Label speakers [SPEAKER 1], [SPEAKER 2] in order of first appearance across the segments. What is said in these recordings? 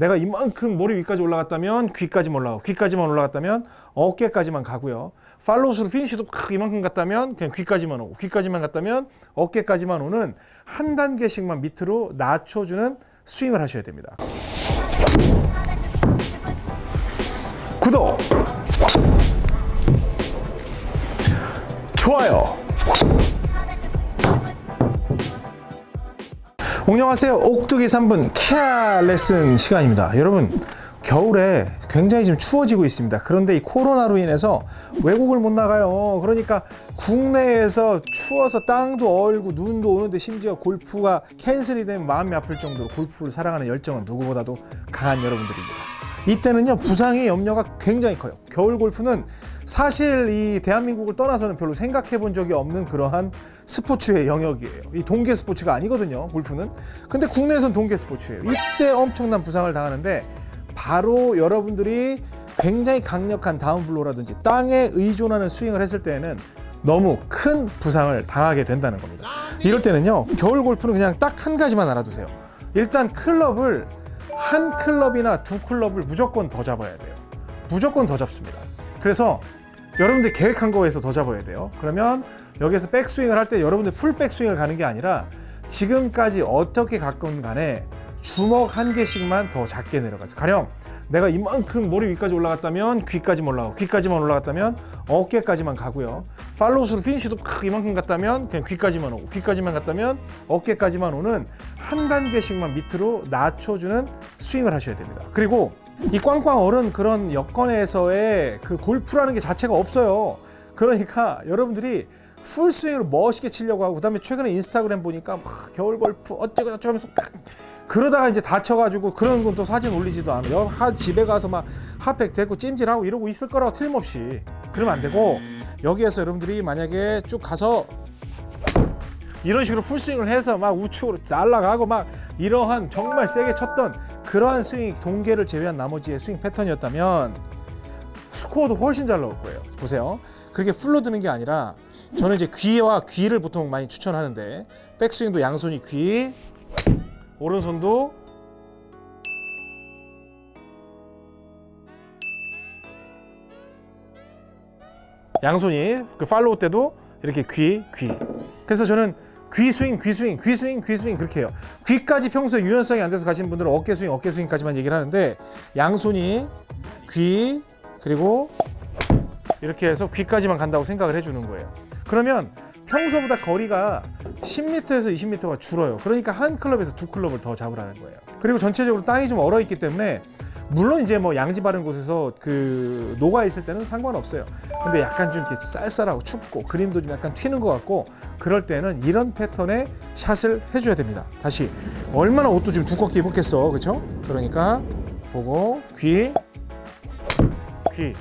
[SPEAKER 1] 내가 이만큼 머리 위까지 올라갔다면 귀까지만 올라가고 귀까지만 올라갔다면 어깨까지만 가고요. follow through finish도 크 이만큼 갔다면 그냥 귀까지만 오고 귀까지만 갔다면 어깨까지만 오는 한 단계씩만 밑으로 낮춰주는 스윙을 하셔야 됩니다. 구독! 안녕하세요. 옥두기 3분 케아 레슨 시간입니다. 여러분, 겨울에 굉장히 지금 추워지고 있습니다. 그런데 이 코로나로 인해서 외국을 못 나가요. 그러니까 국내에서 추워서 땅도 얼고 눈도 오는데 심지어 골프가 캔슬이 되면 마음이 아플 정도로 골프를 사랑하는 열정은 누구보다도 강한 여러분들입니다. 이때는요, 부상의 염려가 굉장히 커요. 겨울 골프는 사실 이 대한민국을 떠나서는 별로 생각해 본 적이 없는 그러한 스포츠의 영역이에요. 이 동계 스포츠가 아니거든요, 골프는. 근데 국내에선 동계 스포츠예요. 이때 엄청난 부상을 당하는데 바로 여러분들이 굉장히 강력한 다운블로라든지 땅에 의존하는 스윙을 했을 때에는 너무 큰 부상을 당하게 된다는 겁니다. 이럴 때는요, 겨울 골프는 그냥 딱 한 가지만 알아두세요. 일단 클럽을 한 클럽이나 두 클럽을 무조건 더 잡아야 돼요. 무조건 더 잡습니다. 그래서 여러분들 계획한 거에서 더 잡아야 돼요. 그러면 여기서 백스윙을 할 때 여러분들 full 백스윙을 가는 게 아니라 지금까지 어떻게 갔건 간에 주먹 한 개씩만 더 작게 내려가서 가령 내가 이만큼 머리 위까지 올라갔다면 귀까지만 올라가고 귀까지만 올라갔다면 어깨까지만 가고요. follow through 피니쉬도 크 이만큼 갔다면 그냥 귀까지만 오고 귀까지만 갔다면 어깨까지만 오는 한 단계씩만 밑으로 낮춰주는 스윙을 하셔야 됩니다. 그리고 이 꽝꽝 얼은 그런 여건에서의 그 골프라는 게 자체가 없어요. 그러니까 여러분들이 풀스윙으로 멋있게 치려고 하고 그 다음에 최근에 인스타그램 보니까 막 겨울 골프 어쩌고 저쩌고 하면서 그러다가 이제 다쳐가지고 그런 건 또 사진 올리지도 않아요. 하 집에 가서 막 핫팩 대고 찜질하고 이러고 있을 거라고 틀림없이 그러면 안 되고 여기에서 여러분들이 만약에 쭉 가서 이런 식으로 풀스윙을 해서 막 우측으로 날아가고 막 이러한 정말 세게 쳤던 그러한 스윙 동계를 제외한 나머지의 스윙 패턴이었다면 스코어도 훨씬 잘 나올 거예요. 보세요. 그게 풀로 드는 게 아니라 저는 이제 귀와 귀를 보통 많이 추천하는데 백스윙도 양손이 귀, 오른손도 양손이 그 follow 때도 이렇게 귀, 귀. 그래서 저는 귀 스윙, 귀 스윙, 귀 스윙, 귀 스윙 그렇게 해요. 귀까지 평소에 유연성이 안 돼서 가시는 분들은 어깨 스윙, 어깨 스윙까지만 얘기를 하는데 양손이 귀 그리고 이렇게 해서 귀까지만 간다고 생각을 해주는 거예요. 그러면 평소보다 거리가 10m에서 20m가 줄어요. 그러니까 한 클럽에서 두 클럽을 더 잡으라는 거예요. 그리고 전체적으로 땅이 좀 얼어 있기 때문에 물론 이제 뭐 양지 바른 곳에서 그 녹아 있을 때는 상관없어요. 근데 약간 좀 이렇게 쌀쌀하고 춥고 그림도 좀 약간 튀는 것 같고 그럴 때는 이런 패턴의 샷을 해줘야 됩니다. 다시 얼마나 옷도 좀 두껍게 입었겠어, 그렇죠? 그러니까 보고 귀, 귀.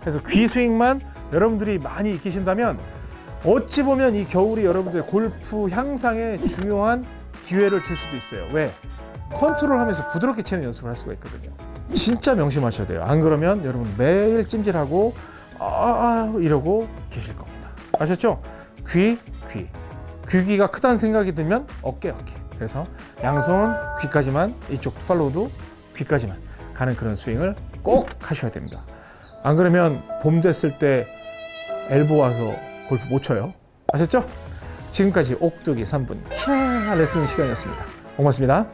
[SPEAKER 1] 그래서 귀 스윙만 여러분들이 많이 익히신다면 어찌 보면 이 겨울이 여러분들의 골프 향상에 중요한 기회를 줄 수도 있어요. 왜? 컨트롤하면서 부드럽게 치는 연습을 할 수가 있거든요. 진짜 명심하셔야 돼요. 안 그러면 여러분 매일 찜질하고 아 이러고 계실 겁니다. 아셨죠? 귀, 귀. 귀기가 크다는 생각이 들면 어깨, 어깨. 그래서 양손 귀까지만 이쪽 팔로우도 귀까지만 가는 그런 스윙을 꼭 하셔야 됩니다. 안 그러면 봄 됐을 때 엘보 와서 골프 못 쳐요. 아셨죠? 지금까지 옥두기 3분 키아 레슨 시간이었습니다. 고맙습니다.